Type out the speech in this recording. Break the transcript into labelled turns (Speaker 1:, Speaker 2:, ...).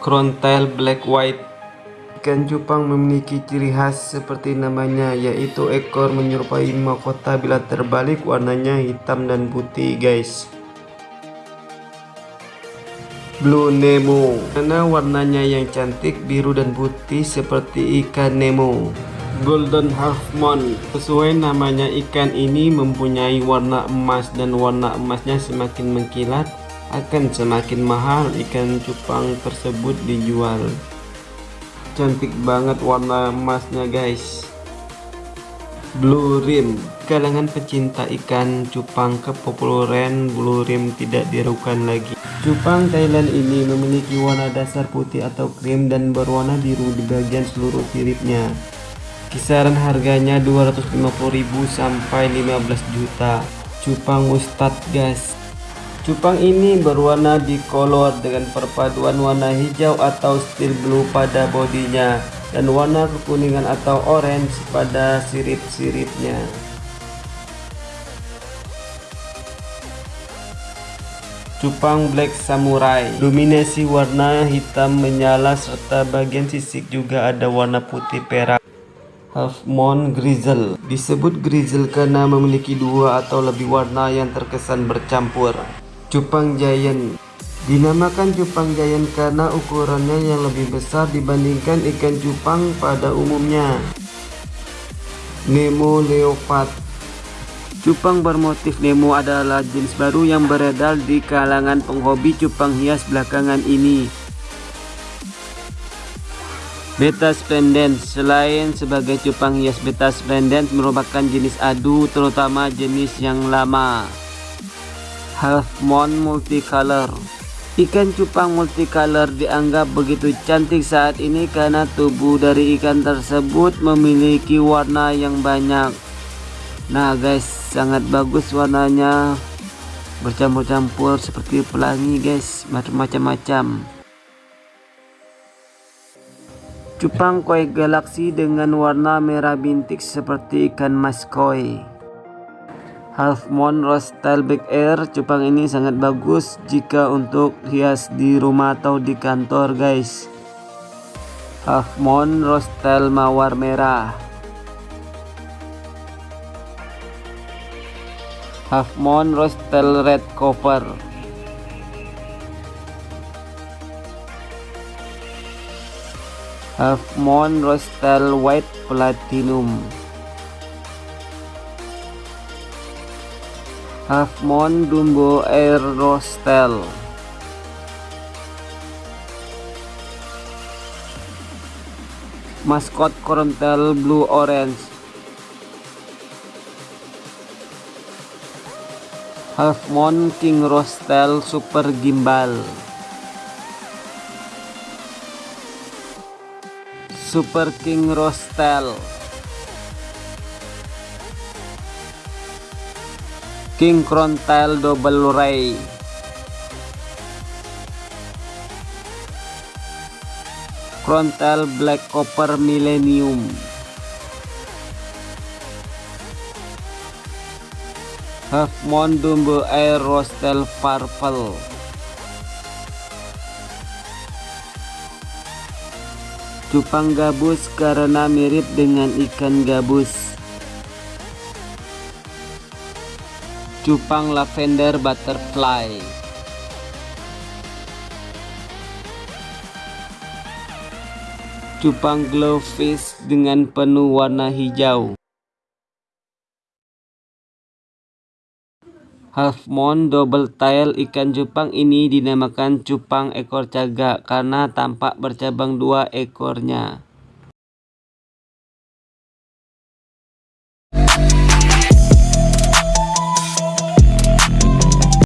Speaker 1: Crowntail Black White. Ikan cupang memiliki ciri khas seperti namanya yaitu ekor menyerupai mahkota bila terbalik warnanya hitam dan putih guys. Blue Nemo. Karena warnanya yang cantik biru dan putih seperti ikan Nemo? Golden Half Moon. Sesuai namanya ikan ini mempunyai warna emas dan warna emasnya semakin mengkilat akan semakin mahal ikan cupang tersebut dijual. Cantik banget warna emasnya guys. Blue rim. Kalangan pecinta ikan cupang kepopuleran blue rim tidak dirukan lagi. Cupang Thailand ini memiliki warna dasar putih atau krim dan berwarna biru di bagian seluruh siripnya kisaran harganya 250.000 sampai 15 juta. Cupang mustard guys Cupang ini berwarna di kolor dengan perpaduan warna hijau atau steel blue pada bodinya dan warna kekuningan atau orange pada sirip-siripnya. Cupang Black Samurai. Dominasi warna hitam menyala serta bagian sisik juga ada warna putih perak. Half Moon Grizzle. Disebut grizzle karena memiliki dua atau lebih warna yang terkesan bercampur Cupang Giant Dinamakan cupang giant karena ukurannya yang lebih besar dibandingkan ikan cupang pada umumnya. Nemo Leopard Cupang bermotif Nemo adalah jenis baru yang beredar di kalangan penghobi cupang hias belakangan ini. Beta Splendens Selain sebagai cupang hias Beta Splendens merupakan jenis adu terutama jenis yang lama half moon multicolor. Ikan cupang multicolor dianggap begitu cantik saat ini karena tubuh dari ikan tersebut memiliki warna yang banyak. Nah guys sangat bagus warnanya. Bercampur-campur seperti pelangi guys macam-macam. Cupang koi galaksi dengan warna merah bintik seperti ikan mas koi Half Moon Rose Air cupang ini sangat bagus jika untuk hias di rumah atau di kantor guys. Half Moon Rose Style Mawar Merah. Half Moon Rose Style Red Cover. Half Moon Rose Style White Platinum Half Moon Dumbo Air Rostel. Maskot Corontel Blue Orange. Half Moon King Rostel Super Gimbal. Super King Rostel King Crown Tile Double Ray Crown Tile Black Copper Millennium. Half Moon Dumbo Air Rostel Purple. Cupang gabus karena mirip dengan ikan gabus cupang lavender butterfly. Cupang glowfish dengan penuh warna hijau. Half moon double tail ikan cupang ini dinamakan cupang ekor cagak karena tampak bercabang dua ekornya